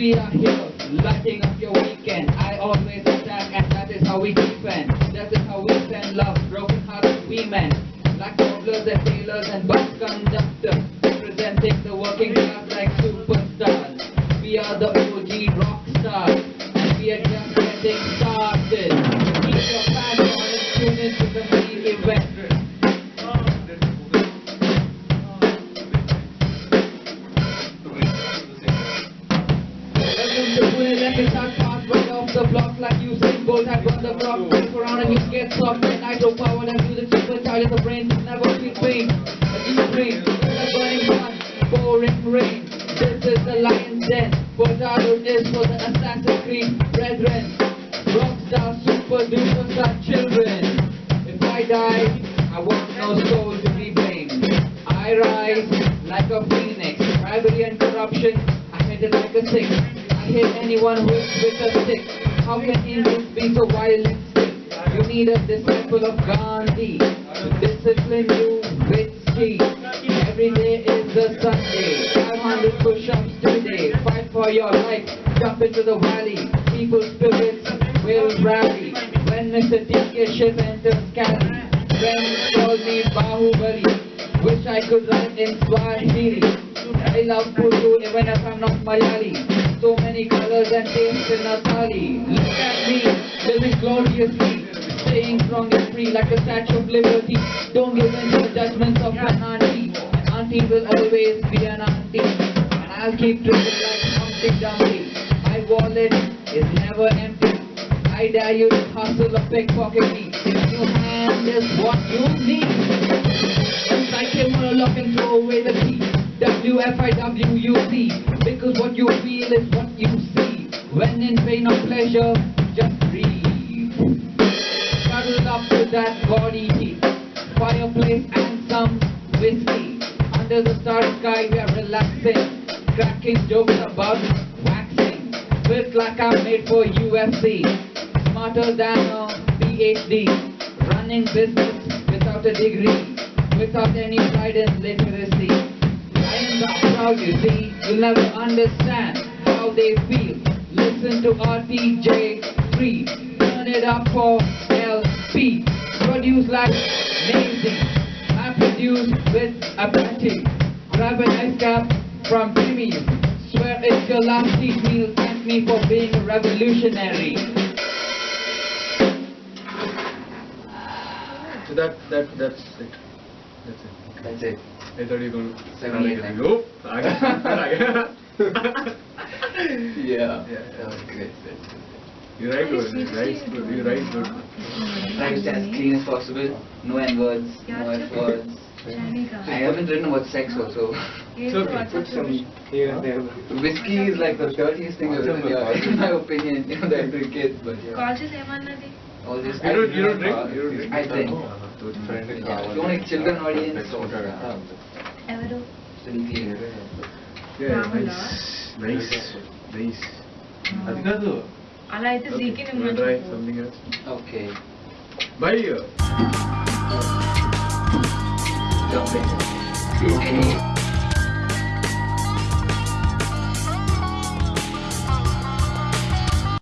we are here, lighting up your weekend. I always attack, and that is how we defend. That is how we send love, broken hearted women. Like cobblers and tailors and bus conductors, representing the working class like superstars. We are the OG rock stars, and we are just getting started. Like Usain Bolt had run the block, flip around and you get soft and nitro power and do the supercharge of the brain, never feel pain, a deep dream, the burning sun, pouring rain. This is the lion's den, Portado is for the Assassin's Creed brethren, rockstar, super duper star children. If I die, I want no soul to be blamed. I rise like a phoenix, bribery and corruption, I hit it like a six. I hit anyone who is with a stick. How can Indians be so violent? You need a disciple of Gandhi to discipline you with speed. Every day is a Sunday. 500 push-ups today. Fight for your life. Jump into the valley. People's spirits will rally. When Mr. DK ship enters Cali, friends call me Bahubali. Wish I could write in Swahili. I love Puru even if I'm not Malayali. So many colors and tastes in our thali. Look at me, living gloriously. Staying strong and free like a statue of liberty. Don't give in to the judgments of an auntie. An auntie will always be an auntie. And I'll keep drinking like Humpty Dumpty. My wallet is never empty. I dare you to hustle or pickpocket me. If your hand is what you need. I came on a lock and throw away the key. W-F-I-W-U-C. Because what you feel is what you see. When in pain or pleasure, just breathe. Cuddle up to that body heat. Fireplace and some whiskey. Under the starry sky, we are relaxing. Cracking jokes about waxing. Built like I'm made for UFC. Smarter than a PhD. Running business without a degree. Without any and literacy. Not proud, you see. You'll never understand how they feel. Listen to RTJ3. Turn it up for LP. Produce like amazing. I produce with a ability. Grab an ice cap from Jimmy's. Swear it's your last cheat meal. Thank me for being a revolutionary. So that that that's it. That's it. I thought you were going to say Nope. I got Yeah. Yeah. That was. You write good. You write good. You write good. Try to stay as clean as possible. No N words. No F words. I haven't written about sex also. It's okay. Put some here and there. Whiskey is like the dirtiest thing I've written in my opinion. You know, that I drink it, but yeah. All this. You don't. You don't drink. You drink. I drink Friend. Yeah, if you want a children audience, uh, ఎవరు still clean. Yeah, Rahula. nice. Nice. Nice. అది కాదు అలా అయితే జీకి You wanna try something else? Okay. Bye. Jump in. Any